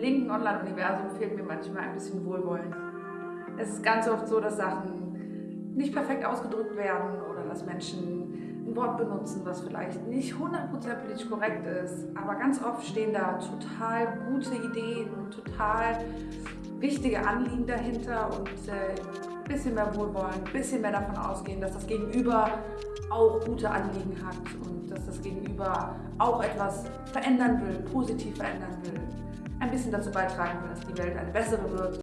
linken Online-Universum fehlt mir manchmal ein bisschen Wohlwollen. Es ist ganz oft so, dass Sachen nicht perfekt ausgedrückt werden oder dass Menschen ein Wort benutzen, was vielleicht nicht 100% politisch korrekt ist. Aber ganz oft stehen da total gute Ideen, total wichtige Anliegen dahinter und ein äh, bisschen mehr Wohlwollen, ein bisschen mehr davon ausgehen, dass das Gegenüber auch gute Anliegen hat und dass das Gegenüber auch etwas verändern will, positiv verändern will, ein bisschen dazu beitragen dass die Welt eine bessere wird